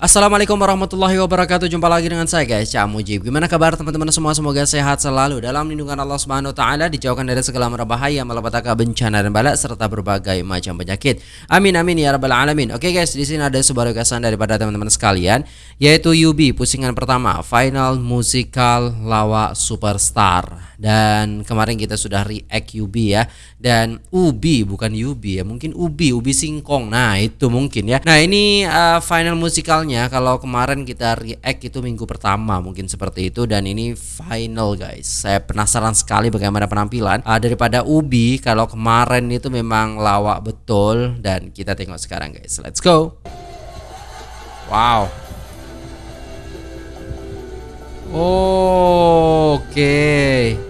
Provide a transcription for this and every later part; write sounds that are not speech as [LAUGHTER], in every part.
Assalamualaikum warahmatullahi wabarakatuh. Jumpa lagi dengan saya guys. Cak Mujib. Gimana kabar teman-teman? Semua Semoga sehat selalu Dalam lindungan Allah Subhanahu Taala Dijauhkan dari segala bahaya Malapetaka bencana dan balak Serta berbagai macam penyakit. Amin amin ya rabbal alamin. Oke guys di sini ada sebuah requestan daripada teman-teman sekalian Yaitu Yubi Pusingan pertama Final Musical Lawa Superstar Dan kemarin kita sudah react Yubi ya Dan Ubi bukan Yubi ya Mungkin Ubi Ubi Singkong Nah itu mungkin ya Nah ini uh, final musikalnya kalau kemarin kita react itu minggu pertama mungkin seperti itu dan ini final guys. Saya penasaran sekali bagaimana penampilan uh, daripada Ubi kalau kemarin itu memang lawak betul dan kita tengok sekarang guys. Let's go. Wow. Oke. Okay.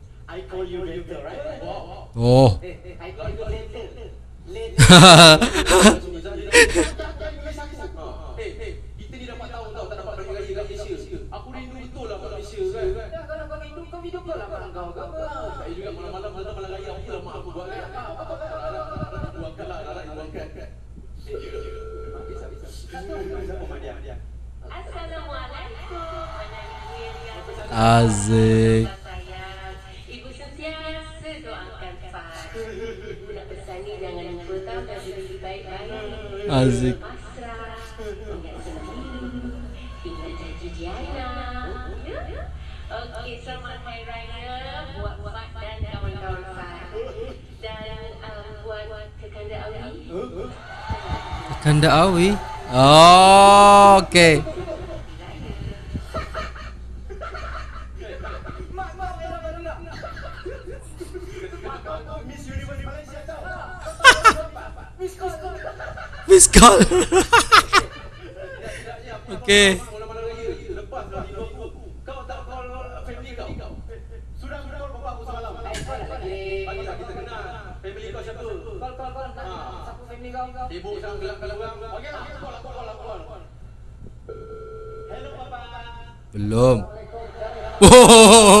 I call you later right? Oh. Oke, selamat hari raya buat buat dan kawan-kawan saya. Dan buat kekanda Awi. Kekanda Awi? Oh, oke. Okay. [LAUGHS] Miss call Okay Belum. [LAUGHS] Oh.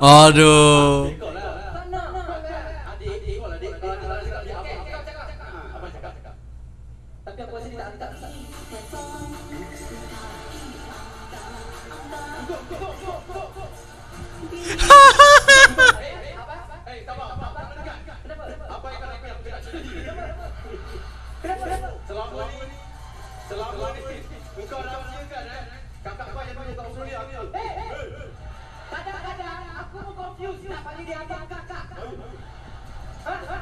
Aduh. [LAUGHS]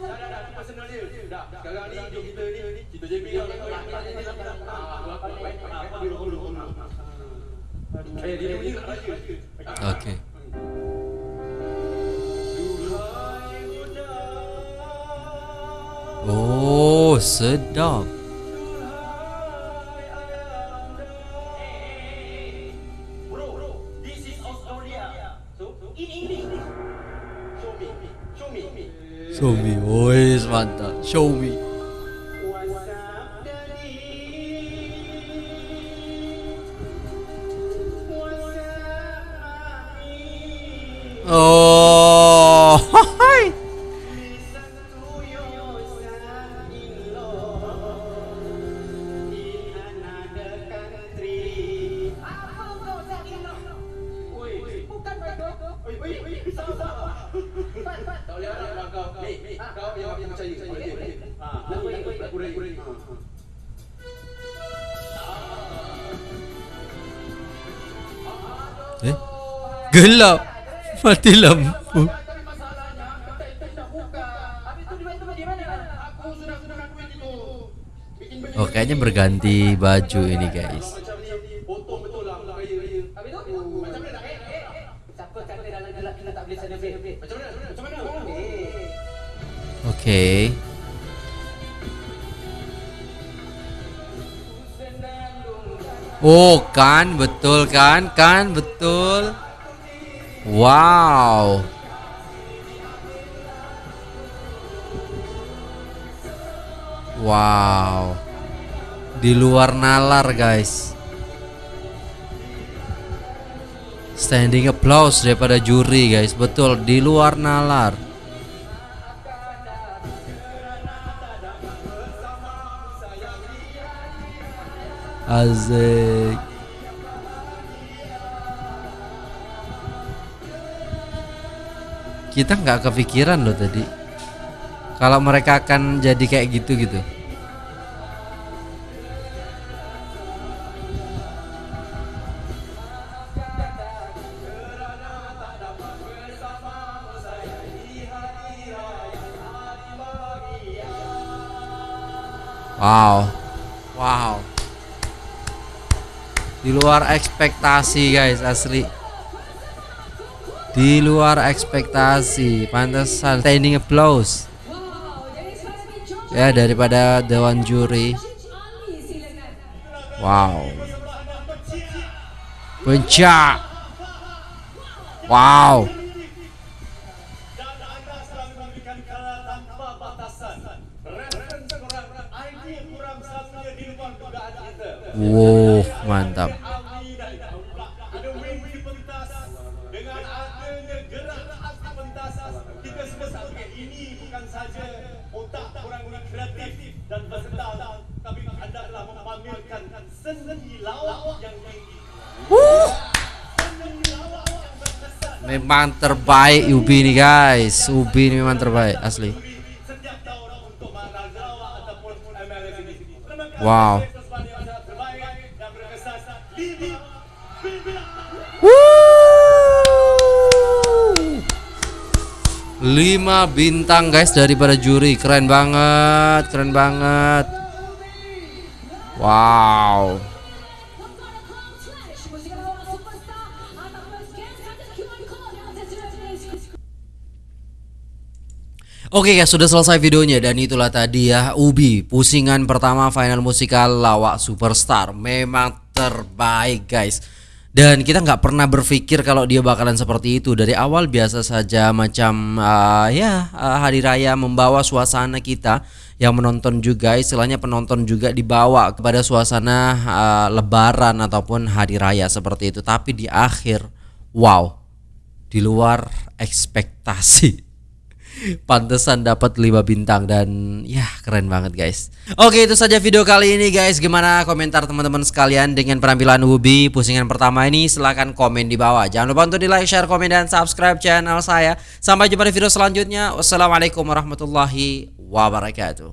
dah dah personal dia. Dah. Sekarang ni hidup kita ni kita Okay. Oh, sedap. Show me, woi mantap. Show me. Gelap. Mati lampu. Oh, kayaknya berganti baju ini, guys. Oke. Oh, kan betul kan? Kan betul. Wow. Wow. Di luar nalar, guys. Standing applause daripada juri, guys. Betul, di luar nalar. Asik. Kita nggak kepikiran loh tadi. Kalau mereka akan jadi kayak gitu gitu. Wow. Wow. Di luar ekspektasi guys asli. Di luar ekspektasi. Pantesan standing applause. Ya daripada dewan juri. Wow. Pencak. Wow. Wow, mantap. Memang terbaik Ubi nih guys. Ubi ini memang terbaik asli. ini Wow. Lima bintang guys daripada juri keren banget keren banget Wow Oke guys sudah selesai videonya dan itulah tadi ya Ubi pusingan pertama final musikal lawak superstar. Memang terbaik guys. Dan kita nggak pernah berpikir kalau dia bakalan seperti itu. Dari awal biasa saja macam uh, ya uh, hari raya membawa suasana kita yang menonton juga istilahnya penonton juga dibawa kepada suasana uh, lebaran ataupun hari raya seperti itu. Tapi di akhir wow di luar ekspektasi Pantesan dapat 5 bintang dan ya keren banget guys. Oke itu saja video kali ini guys. Gimana komentar teman-teman sekalian dengan penampilan Ubi pusingan pertama ini? Silahkan komen di bawah. Jangan lupa untuk di like, share, komen dan subscribe channel saya. Sampai jumpa di video selanjutnya. Wassalamualaikum warahmatullahi wabarakatuh.